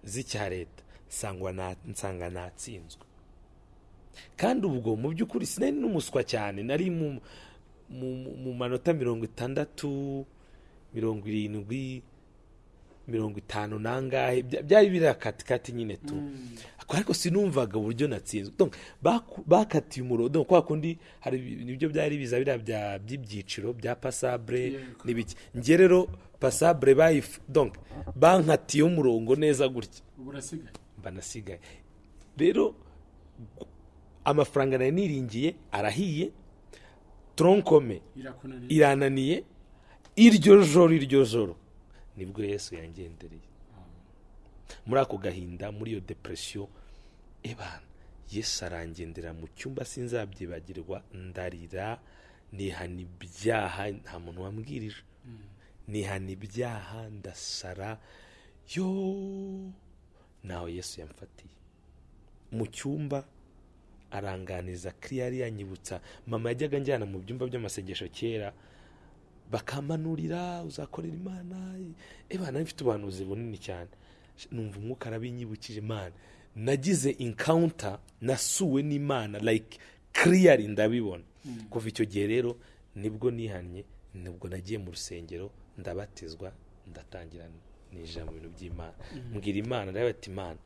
z'icya leta. nsanga natsinzwe. Kandi ubwo mu by'ukuri sinari n'umuswa cyane nari mu, mu, mu manota mirongo itandatu mirongo irindwi mirongo itanu nangahe bya- byari biri akatikati nyine tu. Ariko sinumvaga uburyo natsinzwe. Bakatiye umurongo kwa kundi hari ni byo byari biza biriya bya- by'ibyiciro bya pasable Yego. n'ibiki. Njye rero donc bankatiyeho umurongo neza gutya. Urasigaye banasigaye rero amafaranga nari niringiye arahiye irakunaniye. irananiye iryo joro iryo joro. Nibwo yesu yangendereye. Muri ako gahinda muri iyo depresiyo ebana yesu arangendera mu cyumba sinzabyibagirwa ndarira nihana ibyaha nta muntu wambwirije. Nihana ibyaha ndasara yo nawe yesu yamfatiye. Mu cyumba aranganiza kiriyari yanyibutsa mama yajyaga njyana mu byumba by'amasengesho kera bakamanurira uzakorera imana? Ebana mfite ubuhanuzi bunini cyane. Numva umwuka arabinyibukije imana nagize encounter nasuwe n'imana like kiriyari ndabibona. Kuva icyo gihe rero ni bwo nihannye ni bwo nagiye mu rusengero ndabatizwa ndatangira ninjira mu bintu by'imana. Mbwira imana nawe ati imana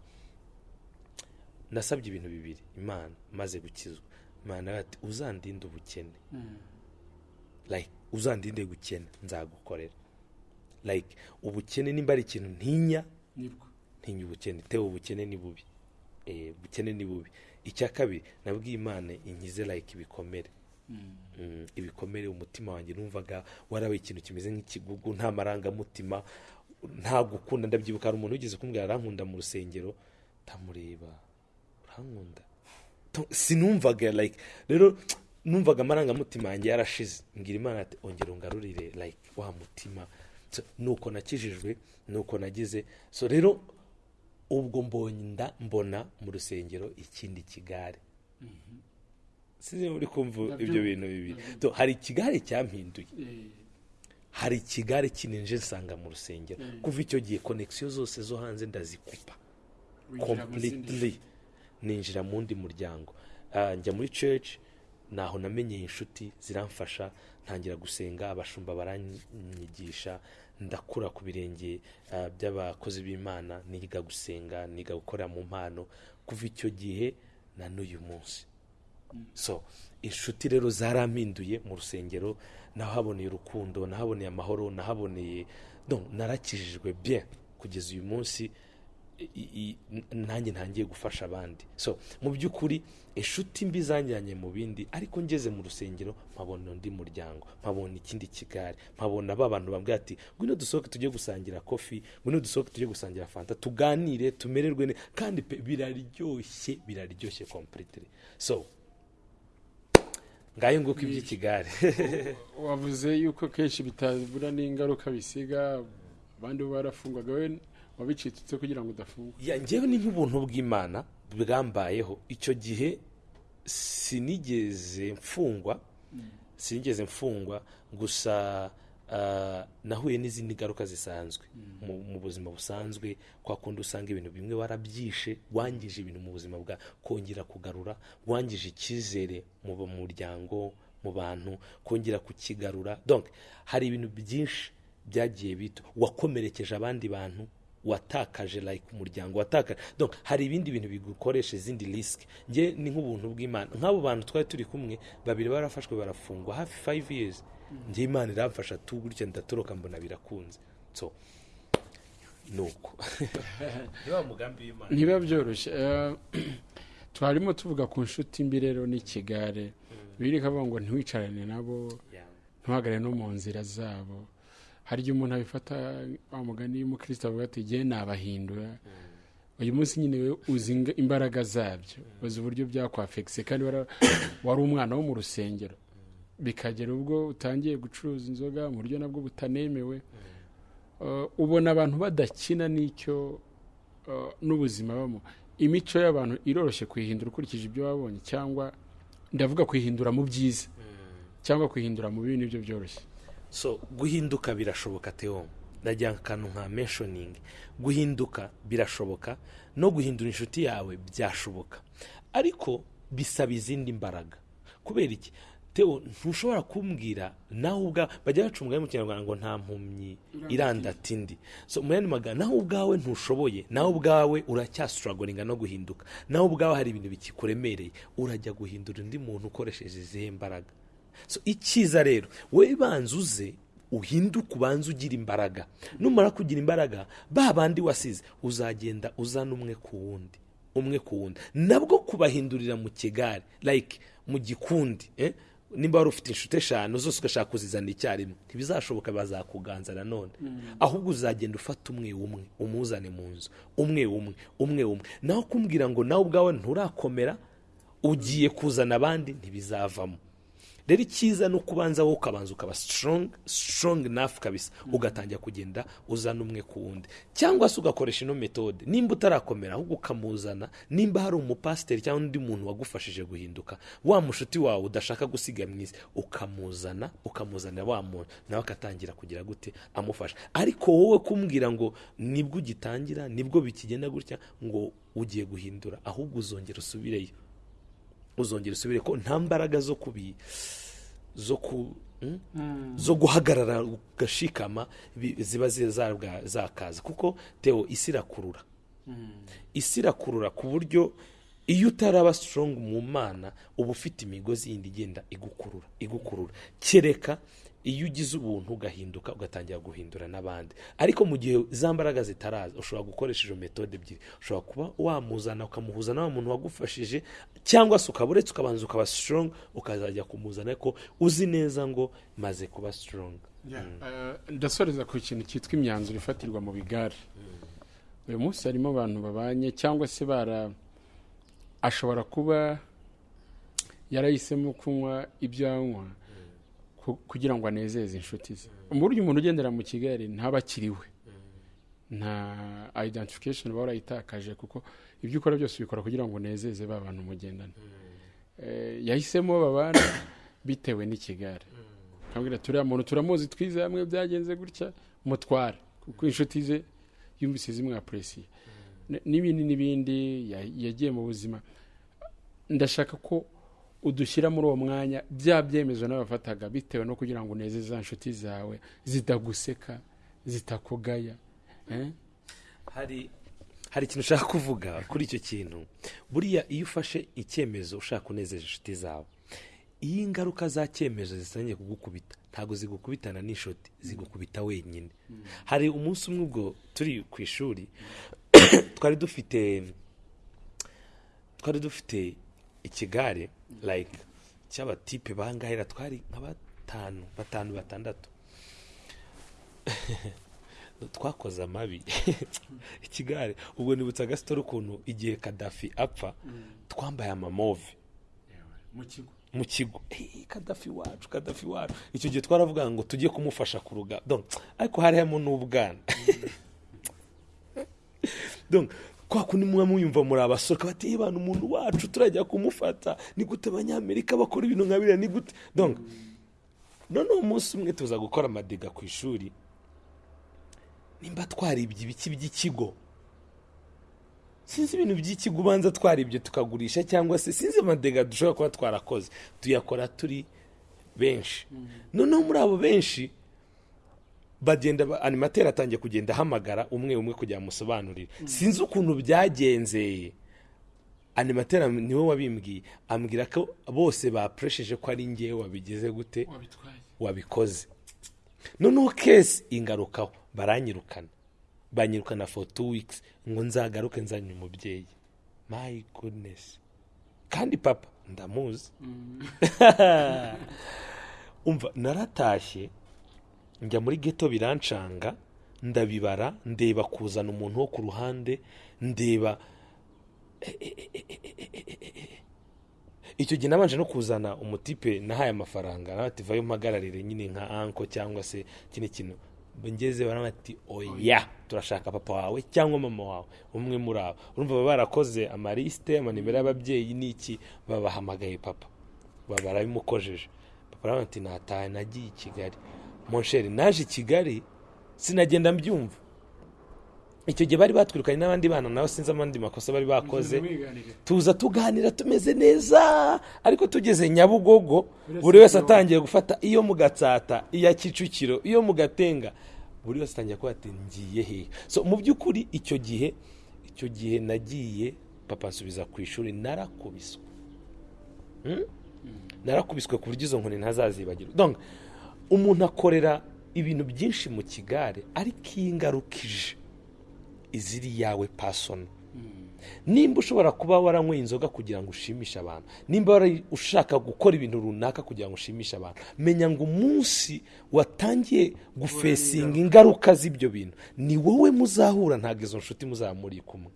nasabye ibintu bibiri. Imana maze gukizwa. Imana ati uzandinde ubukene. Like uzandinde gukena nzagukorera. Like ubukene nimba ari ikintu ntinya ntinya ubukene. Tewe ubukene ni bubi. Eh ubukene ni bubi. Icya kabiri nabwiye imana inkize like ibikomere. Mm, ibikomere umutima wanjye numvaga warabaye ikintu kimeze nk'ikigugu nta marangamutima nta gukunda. Ndabyibuka hari umuntu wigeze kumbwira arankunda mu rusengero. Ndamureba urankunda To- sinumvaga like rero numvaga amarangamutima yanjye yarashize. Mbwira imana ati ongera ungarurire like wa mutima. Nuko nakijijwe nuko nagize. So rero ubwo mbonye nda mbona mu rusengero ikindi kigare. Sinzi muri kumva ibyo bintu bibiri hari ikigare cyampinduye Eh, hari ikigare kininje nsanga mu rusengero. Mm. kuva icyo gihe konegisiyo zose zo hanze ndazikupa completely. Ninjira mu wundi muryango. Ah, njya muri church naho namenyeye inshuti ziramfasha ntangira gusenga abashumba baranyigisha ndakura ku birenge ah, by'abakozi b'imana niga gusenga niga gukorera mu mpano. Kuva icyo gihe na n'uyu munsi. So inshuti rero zarampinduye mu rusengero nahaboneye urukundo nahaboneye amahoro nahaboneye narakijijwe bien kugeza uyu munsi nanjye ntangiye gufasha abandi. So mu by'ukuri inshuti mbi zanjyanye mu bindi ariko ngeze mu rusengero mpabona undi muryango mpabona ikindi kigare mpabona ba bantu bambwira ati ngwino dusohoke tujye gusangira kofi ngwino dusohoke tujye gusangira fanta tuganire tumererwe neza kandi biraryoshye biraryoshye completely. So ngayo nguko iby'ikigare wavuze yuko kenshi bitabura n'ingaruka bisiga abandi barafungwaga we wabicitse kugira ngo udafungwa. Ya njyewe ni nk'ubuntu bw'imana bwambayeho. Icyo gihe sinigeze mfungwa sinigeze mfungwa gusa ah, nahuye n'izindi ngaruka zisanzwe. Mu, buzima busanzwe kwa kundi usanga ibintu bimwe warabyishe wangije ibintu mu buzima bwa kongera kugarura wangije icyizere mu muryango mu bantu kongera kukigarura. Donc hari ibintu byinshi byagiye bito. Wakomerekeje abandi bantu watakaje like umuryango watakaje. Donc hari ibindi bintu bigukoresha izindi risk njye ni nk'ubuntu bw'imana. Nk'abo bantu twari turi kumwe babiri barafashwe barafungwa hafi five years. Njye imana iramfasha tu gutya ndatoroka mbona birakunze. So mugambi w'imana ntibiba byoroshye Eh, twarimo tuvuga ku nshuti mbi rero n'ikigare biri kavuga ngo ntiwicarane nabo ntuhagarare no mu nzira zabo. Hari igihe umuntu abifata wa mugani y'umukristo avuga ati jye nabahindura. Uyu munsi nyine we uzi imbaraga zabyo. Uzi uburyo byakwafekise kandi wari umwana wo mu rusengero. Bikagera ubwo utangiye gucuruza inzoga mu buryo nabwo butanemewe. Uh, ubona abantu badakina n'icyo uh, n'ubuzima bamo. Imico y'abantu iroroshye kuyihindura ukurikije ibyo wabonye cyangwa ndavuga kuyihindura mu byiza cyangwa kuyihindura mu bibi ni byo byoroshye. So guhinduka birashoboka teo ndagira akantu nka mentioning. Guhinduka birashoboka. No guhindura inshuti yawe byashoboka. Ariko bisaba izindi mbaraga. Kubera iki? Teo ntushobora kumbwira nawe ubwa bajya baca umugani mu kinyarwanda ngo nta mpumyi irandata indi. So mu yandi magambo nawe ubwawe ntushoboye. Nawe ubwawe uracyasitaragoringa no guhinduka. Nawe ubwawe hari ibintu bikikuremereye. Urajya guhindura undi muntu ukoresheje izihe mbaraga. Icyiza rero wowe banza uze uhinduke ubanze ugira imbaraga. Numara kugira imbaraga ba bandi wasize uzagenda uzana umwe ku wundi umwe ku wundi. Nabwo kubahindurira mu kigare like mu gikundi eh? nimba wari ufite inshuti eshanu zose ugashaka kuzizana icyarimwe. Ntibizashoboka bazakuganza nanone ahubwo uzagenda ufata umwe umwe umuzane mu nzu. Umwe umwe umwe umwe. Naho kumbwira ngo nawe ubwawe nturakomera ugiye kuzana abandi ntibizavamo. Rero icyiza ni uko ubanza wowe ukabanza ukaba strong strong enough kabisa. Ugatangira kugenda uzana umwe ku wundi. Cyangwa se ugakoresha ino metode nimba utarakomera ahubwo ukamuzana nimba hari umupasiteri cyangwa undi muntu wagufashije guhinduka wa mushuti wawe udashaka gusiga mwiza ukamuzana ukamuzanira wa muntu nawe akatangira kugira gute amufasha ariko wowe kumbwira ngo ni bwo ugitangira ni bwo bikigenda gutya ngo ugiye guhindura ahubwo uzongera usubireyo. Uzongera usubire ko nta mbaraga zo kubi zo ku mm? zo guhagarara ugashikama ziba zakaza kuko teo isi irakurura. Isi irakurura ku buryo iyo utaraba strong mu mana uba ufite imigozi yindi igenda igukurura igukurura. Kereka iyo ugize ubuntu ugahinduka ugatangira guhindura n'abandi. Ariko mu gihe za mbaraga zitaraza ushobora gukoresha izo metode ebyiri. Ushobora kuba wamuzana ukamuhuza na wa muntu wagufashije cyangwa se ukaba uretse ukabanza ukaba strong ukazajya kumuzana. Ariko uzi neza ngo maze kuba strong. Eh, ndasoreza ku kintu cyitwa imyanzuro ifatirwa mu bigare. Uyu munsi harimo abantu babanye cyangwa se bara ashobora kuba yarahisemo kunywa ibyo anywa. Kugira ngo anezeze inshuti ze. Mu buryo umuntu ugendera mu kigali ntaba akiriwe nta identification uba warayitakaje kuko ibyo ukora byose ubikora kugira ngo unezeze ba bantu mugendana. Eh, yahisemo babana bitewe n'ikigare nkabwira turiya muntu turamuzi twize hamwe byagenze gutya mutware. Kuko inshuti ze yumvise zimwapuresiye n'ibindi n'ibindi ya- yagiye mu buzima. Ndashaka ko udushyira muri uwo mwanya bya byemezo n'abafataga bitewe no kugira ngo unezeze za nshuti zawe zitaguseka zitakugaya eh? hari hari ikintu ushaka kuvuga kuri icyo kintu buriya iyo ufashe icyemezo ushaka kunezeza inshuti zawe iyo ingaruka za cyemezo zitangiye kugukubita ntabwo zigukubitana n'inshuti zigukubita wenyine hari umunsi umwe ubwo turi ku ishuri twari dufite twari dufite ikigare like cy'abatipe bangahera twari nka batanu batanu batandatu. Twakoze amabi. Ikigare ubwo nibutsa agasitoro ukuntu igihe kadafi apfa twambaye amamove. Mu kigo. Kadafi wacu kadafi wacu. Icyo gihe twaravuga ngo tujye kumufasha ku rugamba ariko hari harimo n'ubwana. kwa kundi muba muyumva muri abasore bati "Eh, bana umuntu wacu turajya kumufata. Ni gute abanyamerika bakora ibintu nka biriya? Ni gute noneho umunsi umwe tuza gukora amadiga ku ishuri. Nimba twaribye ibiki by'ikigo? Sinzi ibintu by'ikigo ubanza twaribye tukagurisha cyangwa se sinzi amadega dushobora kuba twarakoze. Tuyakora turi benshi. Noneho muri abo benshi bagenda ba- animateri atangiye kugenda ahamagara umwe umwe kugira ngo amusobanurire sinzi ukuntu byagenzeye. Animateri am- ni we wabimbwiye ambwira ko bose bapuresheje ko ari ngewe wabigize gute? Wabikoze. Noneho kesi ingarukaho baranyirukana. Banyirukana for two weeks. Ngo nzagaruke nzanye umubyeyi. My goodness. Kandi papa ndamuzi. Umva naratashye. Njya muri geto birancanga ndabibara ndeba kuzana umuntu wo ku ruhande ndeba icyo gihe nabanje no kuzana umutipe nahaye amafaranga. Nawe ati vayo mpagararire nyine nka anko cyangwa se ikindi kintu. Ngeze barama ati oya turashaka papa wawe cyangwa mama wawe. Umwe muri abo. Urumva baba barakoze amarisite amanimero y'ababyeyi n'iki? Babahamagaye papa. Baba barabimukojeje papa aravuga ati natahe nagiye i kigali. Monsheri naje i kigali sinagenda mbyumva. Icyo gihe bari batwirukanye n'abandi bana nabo sinzi amandi makosa bari bakoze. Tuza tuganira tumeze neza ariko tugeze nyabugogo buri wese atangiye gufata iyo mu gatsata iya kicukiro iyo mu gatenga buri wese atangiye kuba ati ngiye hehe so mu by'ukuri icyo gihe icyo gihe nagiye papa nsubiza ku ishuri narakubiswe. Hmm? narakubiswe ku buryo izo nkoni ntazazibagirwa umuntu akorera ibintu byinshi mu kigare ariko iyo ingaruka ije iziri yawe pasono nimba ushobora kuba waranyweye inzoga kugira ngo ushimishe abantu nimba wari ushaka gukora ibintu runaka kugira ngo ushimishe abantu menya ngo umunsi watangiye gufesinga ingaruka z'ibyo bintu. Ni wowe muzahura ntabwo izo nshuti muzaba muri kumwe.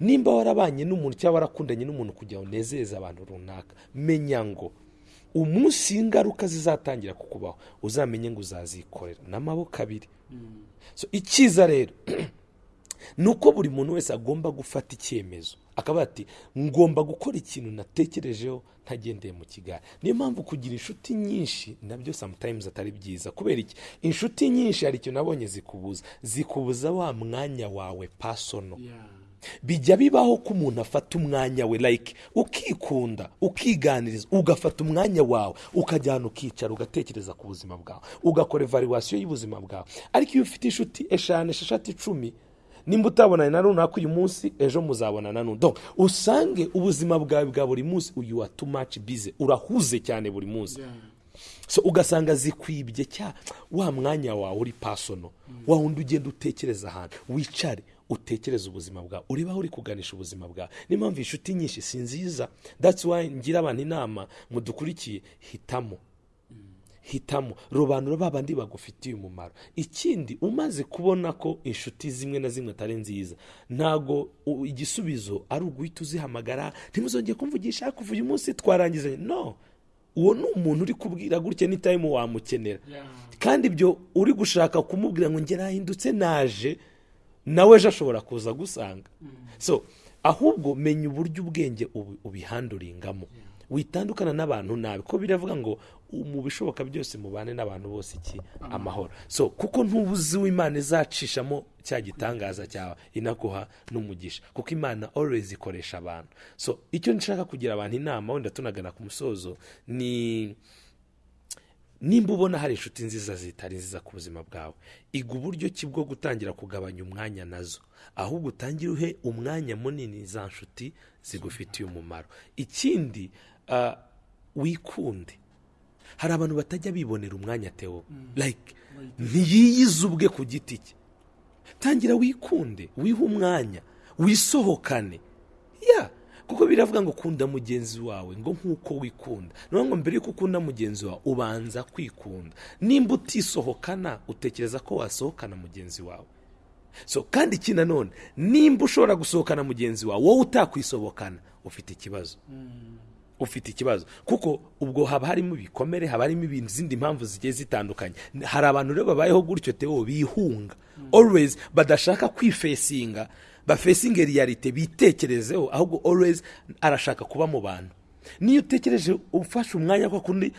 Nimba warabanye n'umuntu cyangwa warakundanye n'umuntu kugira ngo unezeze abantu runaka menya ngo umunsi ingaruka zizatangira kukubaho uzamenye ngo uzazikorera. N'amaboko abiri. Icyiza rero ni uko buri muntu wese agomba gufata icyemezo. Akaba ati ngomba gukora ikintu natekerejeho ntagendeye mu kigali niyo mpamvu kugira inshuti nyinshi na byo sometimes atari byiza. Kubera iki? Inshuti nyinshi hari ikintu nabonye zikubuza. Zikubuza wa mwanya wawe pasono bijya bibaho ko umuntu afata umwanya we like ukikunda ukiganiriza ugafata umwanya wawe ukajyana ukicara ugatekereza ku buzima bwawe ugakora evaluation y'ubuzima bwawe. Ariko iyo ufite inshuti eshanu esheshatu icumi nimba utabonanye na runaka uyu munsi ejo muzabonana n'undi usange ubuzima bwawe bwa buri munsi uyu wa too much busy. Urahuze cyane buri munsi. So ugasanga zikwibye cya wa mwanya wawe uri pasono wa wundi ugenda utekereza ahantu. Wicare. Utekereza ubuzima bwawe ureba aho uri kuganisha ubuzima bwawe niyo mpamvu inshuti nyinshi si nziza. That's why ngira abantu inama mudukurikiye hitamo. Hitamo. Robanura ba bandi bagufitiye umumaro. Ikindi umaze kubona ko inshuti zimwe na zimwe atari nziza ntago u- igisubizo ari uguhita uzihamagara ntimuzongeye kumvugisha kuva uyu munsi twarangizanye no. Uwo ni umuntu uri kubwira gutya ni time wamukenera. Kandi ibyo uri gushaka kumubwira ngo ngera ahindutse naje. Nawe ejo ashobora kuza gusanga. So ahubwo menya uburyo ubwenge ubihanduringamo. Witandukana n'abantu nabi. Ko biravuga ngo mu bishoboka byose mubane n'abantu bose iki amahoro. So kuko ntubuzi w'imana izacishamo cya gitangaza cyawe inaguha n'umugisha. Kuko imana always ikoresha abantu. So icyo nshaka kugira abantu inama wenda tunagana ku musozo ni nimba ubona hari inshuti nziza zitari nziza ku buzima bwawe. Iga uburyo ki bwo gutangira kugabanya umwanya na zo. Ahubwo utangire uhe umwanya munini za nshuti zigufitiye umumaro. Ikindi wikunde. Hari abantu batajya bibonera umwanya tewo like ntiyiyize ubwe ku giti cye. Tangira wikunde wihe umwanya wisohokane. Ya kuko biravuga ngo kunda mugenzi wawe ngo nk'uko wikunda. Ni ngo mbere y'uko ukunda mugenzi wawe ubanza kwikunda. Nimba utisohokana utekereza ko wasohokana mugenzi wawe. So kandi iki nanone nimba ushobora gusohokana mugenzi wawe wowe utakwisohokana ufite ikibazo. Ufite ikibazo. Kuko ubwo haba harimo ibikomere haba harimo ibintu izindi mpamvu zigiye zitandukanye. Hari abantu rero babayeho gutyo tewo bihunga. Always badashaka kwifesinga. Bafesinge realite bitekerezeho ahubwo always arashaka kuba mu bantu. Niyo utekereje ufashe umwanya kwa kundi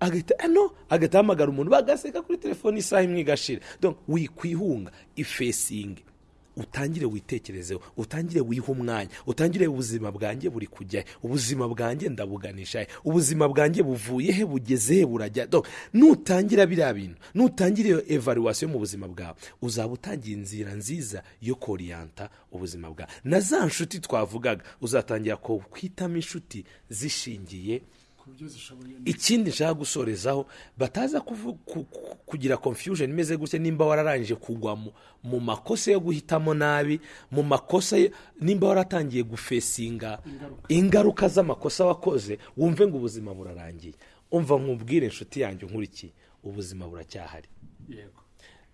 agahita ano agahita ahamagara umuntu bagaseka kuri telefone isaha imwe igashira. Wikwihunga ifesinge utangire witekerezeho utangire wihe umwanya utangire ubuzima bwanjye buri kujya ubuzima bwanjye ndabuganisha ubuzima bwanjye buvuye he? Bugeze he? Burajya nutangira biriya bintu nutangira iyo evaluation mu buzima bwawe uzaba utangiye inzira nziza yo koriyanta ubuzima bwawe. Na za nshuti twavugaga uzatangira kwitamo inshuti zishingiye ikindi nshaka gusorezaho bataza kugira confusion imeze gutya nimba wararangije kugwa mu- makosa yo guhitamo nabi mu makosa nimba waratangiye gufesinga ingaruka. z'amakosa wakoze wumve ngo ubuzima burarangiye. Umva nkubwire inshuti yanjye nkurikiye ubuzima buracyahari.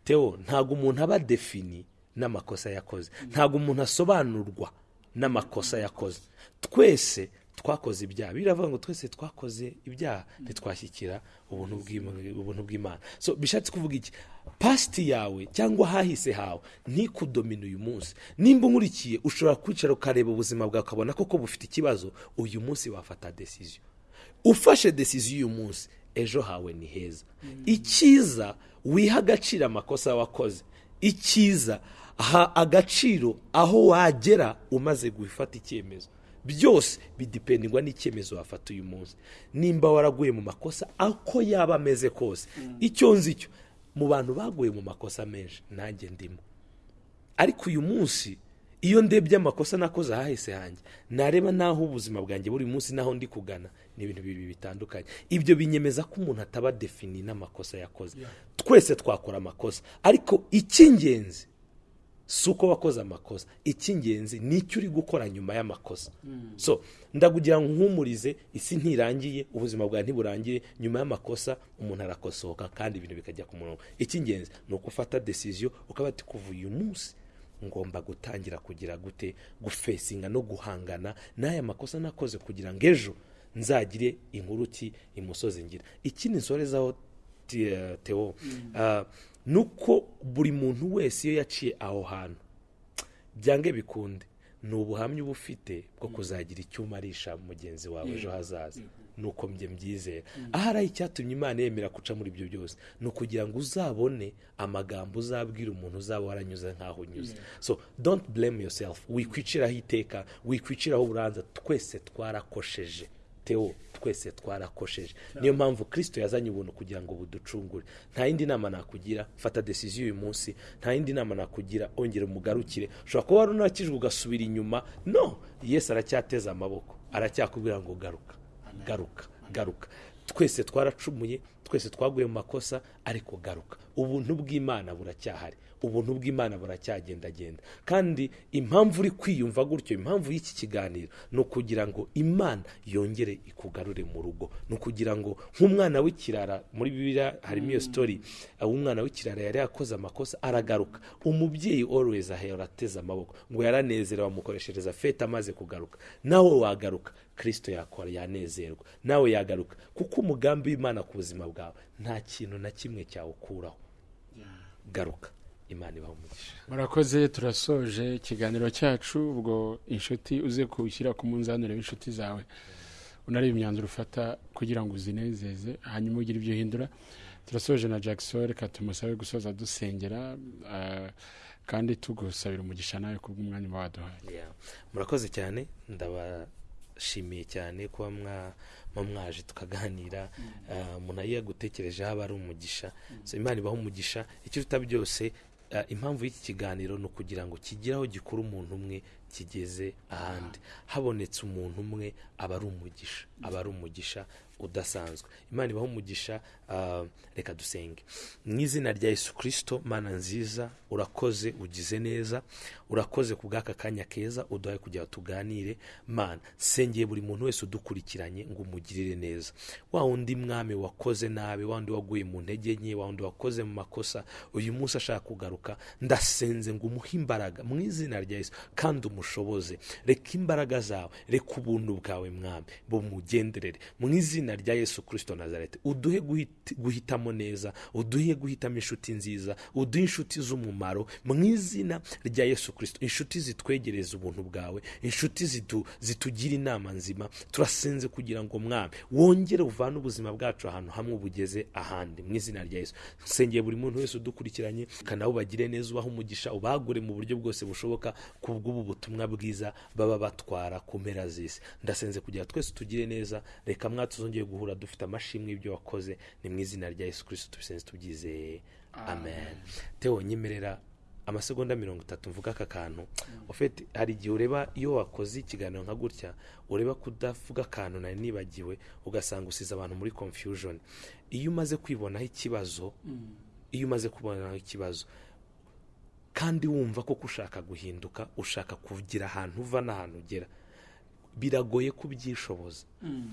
Teo ntabwo umuntu aba defini n'amakosa yakoze. Ntabwo umuntu asobanurwa n'amakosa yakoze. Twese twakoze ibyaha. Biravuga ngo twese twakoze ibyaha. Ntitwashyikira ubuntu bw'Ima- ubuntu bw'imana. So bishatse kuvuga iki? Pasiti yawe cyangwa ahahise hawe ntikudomine uyu munsi. Nimba unkurikiye ushobora kwicara ukareba ubuzima bwawe ukabona koko bufite ikibazo uyu munsi wafata desiziyo ufashe desiziyo uyu munsi ejo hawe ni heza. Icyiza wiha agaciro amakosa wakoze. Icyiza ha agaciro aho wagera umaze gufata icyemezo. Byose bidipendingwa n'icyemezo wafata uyu munsi. Nimba waraguye mu makosa ako yaba ameze kose. Icyo nzi cyo mu bantu baguye mu makosa menshi nanjye ndimo. Ariko uyu munsi iyo ndebye amakosa nakoze ahahise hanjye. Nareba n'aho ubuzima bwanjye buri munsi n'aho ndi kugana ni ibintu bibiri bitandukanye. Ibyo binyemeza ko umuntu ataba defini n'amakosa yakoze. Twese twakora amakosa. Ariko icy'ingenzi si uko wakoze amakosa. Icy'ingenzi ni icyo uri gukora nyuma y'amakosa. So ndakugira nkumurize isi ntirangiye ubuzima bwawe ntiburangire nyuma y'amakosa umuntu arakosoka kandi ibintu bikajya ku murongo. Icy'ingenzi ni uko ufata desiziyo ukaba kuva uyu munsi ngomba gutangira kugira gute gufesinga no guhangana n'aya makosa nakoze kugira ngo ejo nzagire inkuru ki imusozi ngira ikindi nsorezaho ti- eh, teo ah, ni uko buri muntu wese iyo yaciye aho hantu byange bikunde ni ubuhamya uba ufite bwo kuzagira icyo umarisha mugenzi wawe ejo hazaza. Ni uko njye mbyizera ahari icyatumye imana yemera guca muri ibyo byose ni ukugira ngo uzabone amagambo uzabwira umuntu uzaba waranyuze nk'aho unyuze. So don't blame yourself. Wikwiciraho iteka wikwiciraho uburanza twese twarakosheje teo twese twarakosheje. Niyo mpamvu kirisito yazanye ubuntu kugira ngo buducungure. Nta yindi nama nakugira fata desiziyo uyu munsi. Nta yindi nama nakugira ongera umugarukire ushobora kuba wari unakijwe ugasubira inyuma. No yesu aracyateze amaboko. Aracyakubwira ngo garuka garuka garuka. Twese twaracumuye twese twaguye mu makosa ariko garuka. Ubuntu bw'imana buracyahari. Ubuntu bw'imana buracyagendagenda. Kandi impamvu uri kwiyumva gutyo impamvu y'iki kiganiro ni ukugira ngo imana yongere ikugarure mu rugo. Ni ukugira ngo nk'umwana w'ikirara muri bibiliya harimo iyo sitori aho umwana w'ikirara yari yakoze amakosa aragaruka. Umubyeyi always ahera ateze amaboko ngo yaranezerewe amukoreshereza fete amaze kugaruka. Nawe wagaruka kirisito yakora yanezerwa. Nawe yagaruka kuko umugambi w'imana ku buzima bwawe nta kintu na kimwe cyawukuraho. Garuka. Imana ibaha umugisha murakoze turasoje ikiganiro cyacu ubwo inshuti uze kuwushyira ku munzani w'inshuti zawe. Unareba imyanzuro ufata kugira ngo uzinezeze hanyuma ugire ibyo uhindura. Turasoje na jackson reka tumusabe gusoza dusengera ah, kandi tugusabira umugisha nawe kubw'umwanya uba waduhaye. Murakoze cyane ndabashimiye cyane kuba mwa- mwa mwaje tukaganira umuntu iyo yagutekerejeho aba ari umugisha. So imana ibaho umugisha ikiruta byose ah, impamvu y'iki kiganiro ni ukugira ngo kigire aho gikura umuntu umwe kigeze ahandi. Habonetse umuntu umwe aba ari umugisha aba ari umugisha udasanzwe. Imana ibaho umugisha ah, reka dusenge. Mu izina rya yesu kirisito mana nziza urakoze ugize neza urakoze ku bw'aka kanya keza uduhaye kugira ngo tuganire. Mana sengeye buri muntu wese udukurikiranye ngo umugirire neza. Wa wundi mwami wakoze nabi wa wundi waguye mu ntege nke wa wundi wakoze mu makosa uyu munsi ashaka kugaruka ndasenze ngo umuhe imbaraga. Mu izina rya yesu kandi umushoboze. Reka imbaraga zawe reka ubuntu bwawe mwami bumugenderere. Mu izina rya yesu kirisito nazarete uduhe guhit- guhitamo neza uduhe guhitamo inshuti nziza uduhe inshuti z'umumaro mu izina rya yesu kirisito inshuti zitwegereza ubuntu bwawe inshuti zitu- zitugira inama nzima turasenze kugira ngo mwami wongere uvane ubuzima bwacu ahantu hamwe bugeze ahandi mu izina rya yesu. Nsengeye buri muntu wese udukurikiranye kandi bagire neza ubaha umugisha ubagure mu buryo bwose bushoboka ku bw'ubu butumwa bwiza baba batwara ku mpera z'isi. Ndasenze kugira twese tugire neza reka mwa tuzongeye guhura dufite amashimwe y'ibyo wakoze. Ni mu izina rya yesu kirisito tubisenze tubyizeye amen. Tewo nyemerera amasegonda mirongo itatu mvuga aka kantu. Ufite hari igihe ureba iyo wakoze ikiganiro nka gutya ureba kudavuga akantu nari nibagiwe ugasanga usize abantu muri confusion. Iyo umaze kwibonaho ikibazo iyo umaze kubonaho ikibazo kandi wumva ko ushaka guhinduka ushaka kugira ahantu uva n'ahantu ugera biragoye kubyishoboza.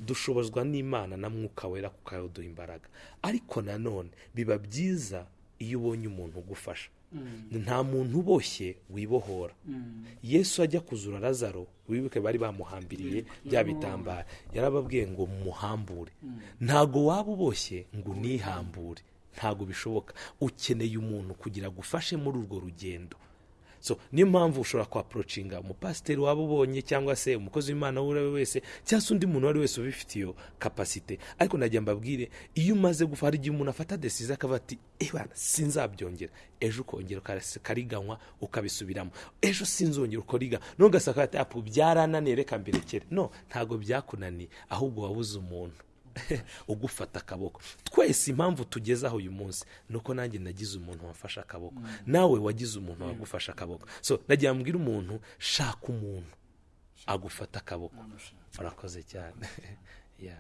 Dushobozwa n'imana na mwuka wera kukaduha imbaraga ariko nanone biba byiza iyo ubonye umuntu ugufasha. Nta muntu uboshye wibohora. Yesu ajya kuzura lazaro wibuke bari bamuhambiriye bya bitambara. Yarababwiye ngo muhambure. Ntago waba uboshye ngo unihambure. Ntago bishoboka. Ukeneye umuntu kugira ngo ufashe muri urwo rugendo. So niyo mpamvu ushobora kwaporocinga umupasiteri waba ubonye cyangwa se umukozi w'imana uwo ari we wese cyangwa se undi muntu uwo ari we wese ubifitiye kapasite ariko nagira mbabwire iyo umaze gufa hari igihe umuntu afata desize akavuga ati ebana sinzabyongera. Ejo ukongera ukariganywa ukabisubiramo. Ejo sinzongera ukoriga. None ugasanga ati apu byarananiye reka mbirekere. No ntabwo byakunaniye ahubwo wabuze umuntu. ugufata akaboko. Twese impamvu tugeze aho uyu munsi ni uko nanjye nagize umuntu wafashe akaboko. Nawe wagize umuntu wagufashe akaboko. So nagira mbwira umuntu shaka umuntu agufata akaboko. Urakoze cyane. Yeah.